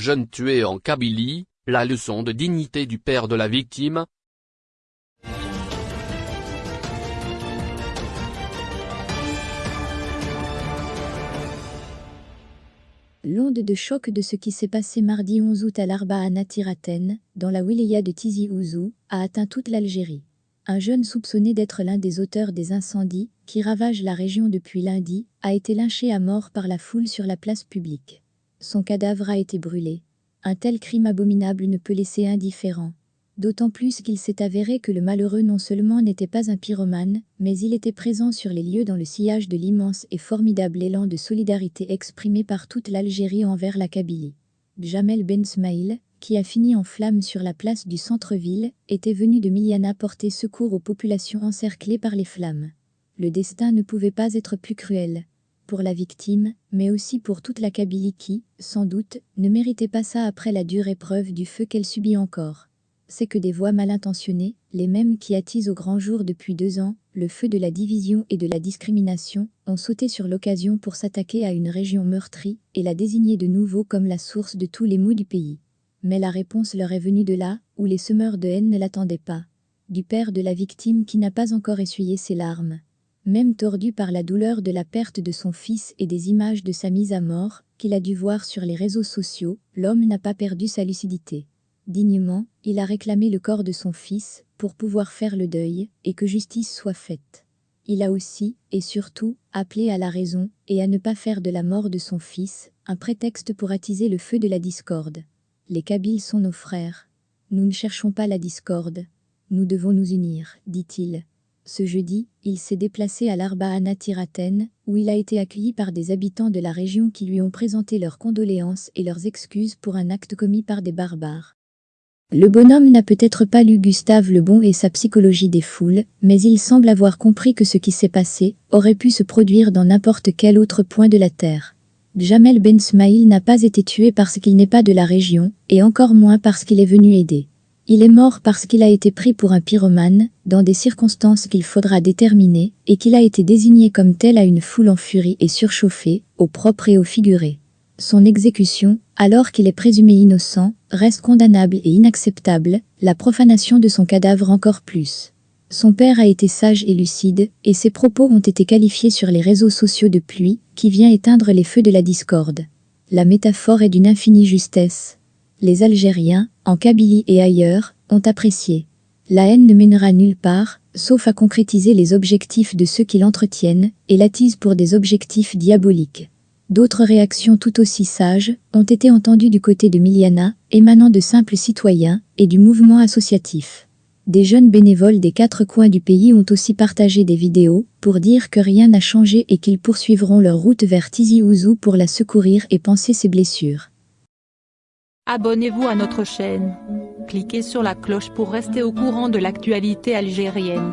jeune tué en Kabylie, la leçon de dignité du père de la victime, L'onde de choc de ce qui s'est passé mardi 11 août à l'Arba à dans la wilaya de Tizi Ouzou, a atteint toute l'Algérie. Un jeune soupçonné d'être l'un des auteurs des incendies, qui ravagent la région depuis lundi, a été lynché à mort par la foule sur la place publique. Son cadavre a été brûlé. Un tel crime abominable ne peut laisser indifférent d'autant plus qu'il s'est avéré que le malheureux non seulement n'était pas un pyromane, mais il était présent sur les lieux dans le sillage de l'immense et formidable élan de solidarité exprimé par toute l'Algérie envers la Kabylie. Jamel Ben Smaïl, qui a fini en flammes sur la place du centre-ville, était venu de Miliana porter secours aux populations encerclées par les flammes. Le destin ne pouvait pas être plus cruel. La victime, mais aussi pour toute la Kabylie qui, sans doute, ne méritait pas ça après la dure épreuve du feu qu'elle subit encore c'est que des voix mal intentionnées, les mêmes qui attisent au grand jour depuis deux ans le feu de la division et de la discrimination, ont sauté sur l'occasion pour s'attaquer à une région meurtrie et la désigner de nouveau comme la source de tous les maux du pays. Mais la réponse leur est venue de là, où les semeurs de haine ne l'attendaient pas. Du père de la victime qui n'a pas encore essuyé ses larmes. Même tordu par la douleur de la perte de son fils et des images de sa mise à mort, qu'il a dû voir sur les réseaux sociaux, l'homme n'a pas perdu sa lucidité. Dignement, il a réclamé le corps de son fils pour pouvoir faire le deuil et que justice soit faite. Il a aussi, et surtout, appelé à la raison et à ne pas faire de la mort de son fils un prétexte pour attiser le feu de la discorde. Les Kabyles sont nos frères. Nous ne cherchons pas la discorde. Nous devons nous unir, dit-il. Ce jeudi, il s'est déplacé à l'Arbaana Tiraten, où il a été accueilli par des habitants de la région qui lui ont présenté leurs condoléances et leurs excuses pour un acte commis par des barbares. Le bonhomme n'a peut-être pas lu Gustave Le Bon et sa psychologie des foules, mais il semble avoir compris que ce qui s'est passé aurait pu se produire dans n'importe quel autre point de la Terre. Jamel Ben Smaïl n'a pas été tué parce qu'il n'est pas de la région, et encore moins parce qu'il est venu aider. Il est mort parce qu'il a été pris pour un pyromane, dans des circonstances qu'il faudra déterminer, et qu'il a été désigné comme tel à une foule en furie et surchauffée, au propre et au figuré. Son exécution, alors qu'il est présumé innocent, reste condamnable et inacceptable, la profanation de son cadavre encore plus. Son père a été sage et lucide, et ses propos ont été qualifiés sur les réseaux sociaux de pluie, qui vient éteindre les feux de la discorde. La métaphore est d'une infinie justesse. Les Algériens, en Kabylie et ailleurs, ont apprécié. La haine ne mènera nulle part, sauf à concrétiser les objectifs de ceux qui l'entretiennent, et l'attisent pour des objectifs diaboliques. D'autres réactions tout aussi sages ont été entendues du côté de Miliana, émanant de simples citoyens et du mouvement associatif. Des jeunes bénévoles des quatre coins du pays ont aussi partagé des vidéos pour dire que rien n'a changé et qu'ils poursuivront leur route vers Tizi Ouzou pour la secourir et penser ses blessures. Abonnez-vous à notre chaîne. Cliquez sur la cloche pour rester au courant de l'actualité algérienne.